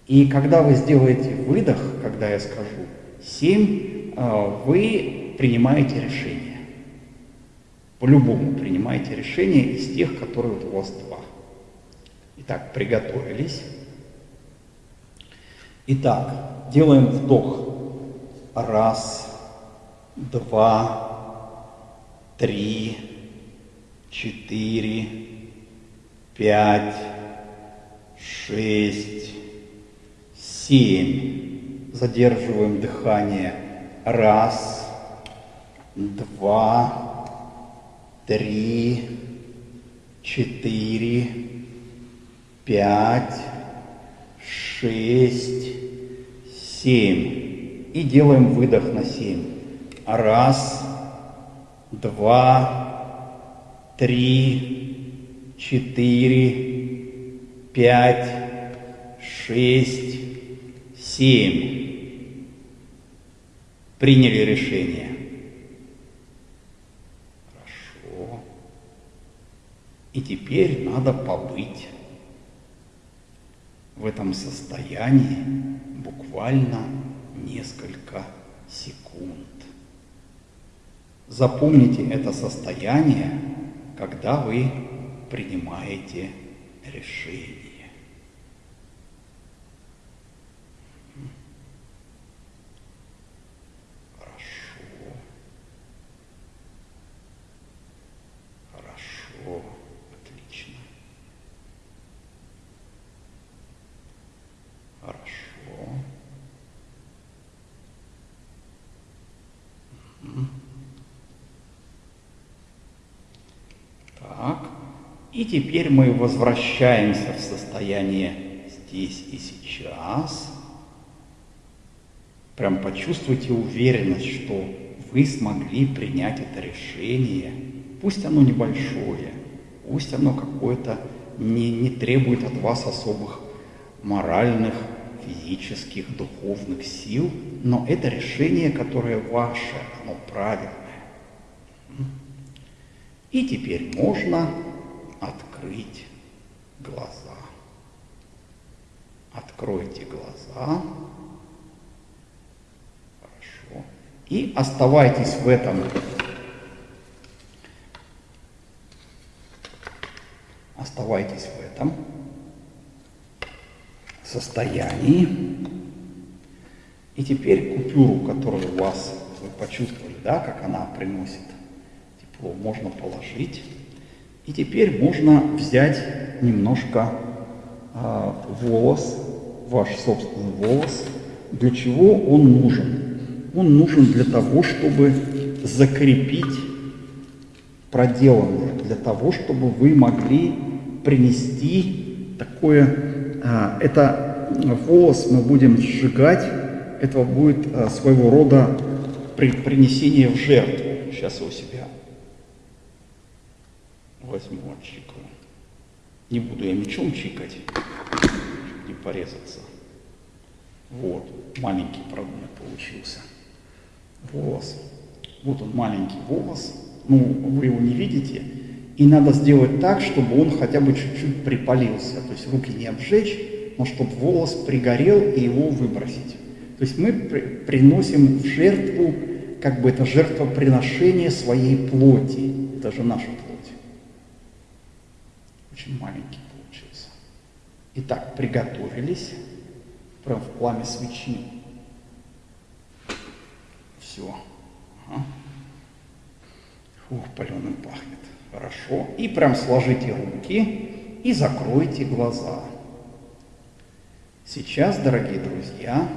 И когда вы сделаете выдох, когда я скажу 7, а, вы принимаете решение. По-любому принимаете решение из тех, которые у вас два. Итак, приготовились. Итак, делаем вдох. Раз, два, три, четыре, пять, шесть, семь. Задерживаем дыхание. Раз, два, три, четыре, пять, шесть, семь. И делаем выдох на семь. Раз, два, три, четыре, пять, шесть, семь. Приняли решение. Хорошо. И теперь надо побыть в этом состоянии буквально несколько секунд. Запомните это состояние, когда вы принимаете решение. Хорошо. Хорошо. Отлично. Хорошо. Так. И теперь мы возвращаемся в состояние здесь и сейчас. Прям почувствуйте уверенность, что вы смогли принять это решение. Пусть оно небольшое, пусть оно какое-то не, не требует от вас особых моральных, физических, духовных сил, но это решение, которое ваше, оно правильное. И теперь можно открыть глаза. Откройте глаза. Хорошо. И оставайтесь в этом оставайтесь в этом состоянии. И теперь купюру, которую у вас вы почувствовали, да, как она приносит тепло, можно положить. И теперь можно взять немножко э, волос, ваш собственный волос. Для чего он нужен? Он нужен для того, чтобы закрепить проделанное, для того, чтобы вы могли принести такое, а, это волос мы будем сжигать, это будет а, своего рода при, принесение в жертву. Сейчас у себя возьму, отчикаю. Не буду я мечом чикать, не порезаться. Вот, маленький прогон получился. волос. Вот он маленький волос, ну вы его не видите, и надо сделать так, чтобы он хотя бы чуть-чуть припалился, то есть руки не обжечь, но чтобы волос пригорел и его выбросить. То есть мы при приносим в жертву, как бы это жертвоприношение своей плоти. Это же наша. Очень маленький получился. Итак, приготовились. Прям в пламя свечи. Все. Ага. Ух, паленым пахнет. Хорошо. И прям сложите руки и закройте глаза. Сейчас, дорогие друзья,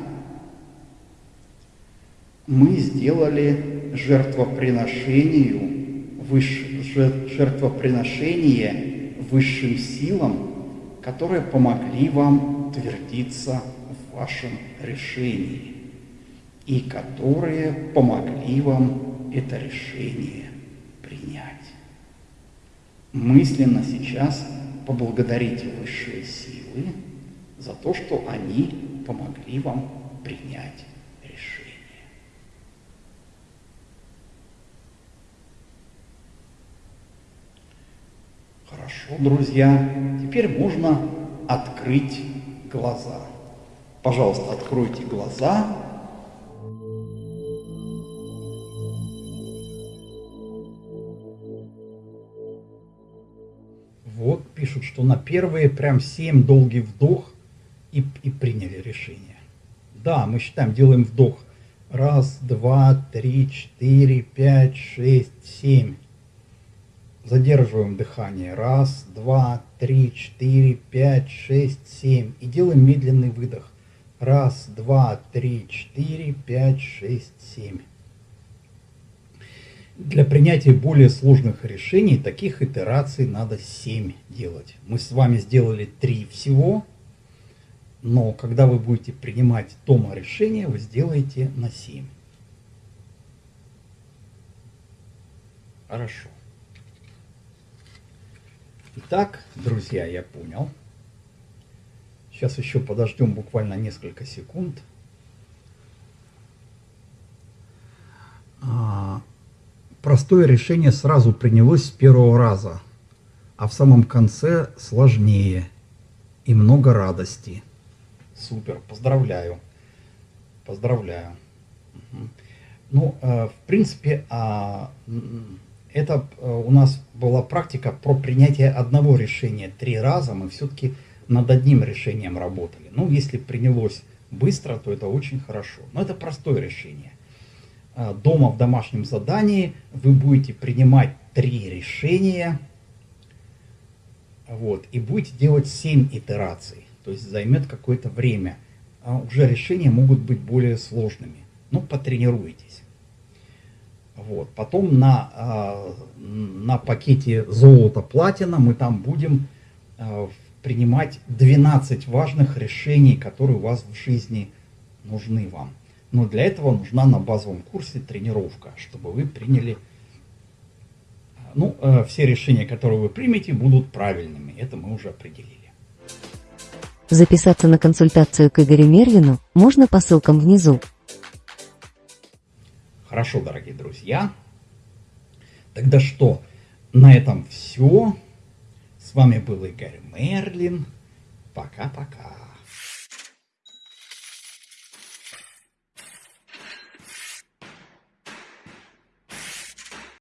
мы сделали жертвоприношению, жертвоприношение высшим силам, которые помогли вам утвердиться в вашем решении и которые помогли вам это решение принять. Мысленно сейчас поблагодарите высшие силы за то, что они помогли вам принять решение. Хорошо, друзья, теперь можно открыть глаза. Пожалуйста, откройте глаза. Вот пишут, что на первые прям 7 долгий вдох и, и приняли решение. Да, мы считаем, делаем вдох. Раз, два, три, четыре, пять, шесть, семь. Задерживаем дыхание. Раз, два, три, четыре, пять, шесть, семь. И делаем медленный выдох. Раз, два, три, четыре, пять, шесть, семь. Для принятия более сложных решений таких итераций надо 7 делать. Мы с вами сделали 3 всего, но когда вы будете принимать дома решение, вы сделаете на 7. Хорошо. Итак, друзья, я понял. Сейчас еще подождем буквально несколько секунд. А, простое решение сразу принялось с первого раза, а в самом конце сложнее и много радости. Супер, поздравляю. Поздравляю. Ну, э, в принципе, а, это э, у нас была практика про принятие одного решения три раза. Мы все-таки над одним решением работали. Ну, если принялось быстро, то это очень хорошо. Но это простое решение. Э, дома в домашнем задании вы будете принимать три решения. Вот, и будете делать 7 итераций. То есть займет какое-то время. А уже решения могут быть более сложными. Ну, потренируйтесь. Вот. Потом на, а, на пакете золото-платина мы там будем а, принимать 12 важных решений, которые у вас в жизни нужны вам. Но для этого нужна на базовом курсе тренировка, чтобы вы приняли... Ну, а, все решения, которые вы примете, будут правильными. Это мы уже определили. Записаться на консультацию к Игорю Мерлину можно по ссылкам внизу. Хорошо, дорогие друзья. Тогда что? На этом все. С вами был Игорь Мерлин. Пока-пока.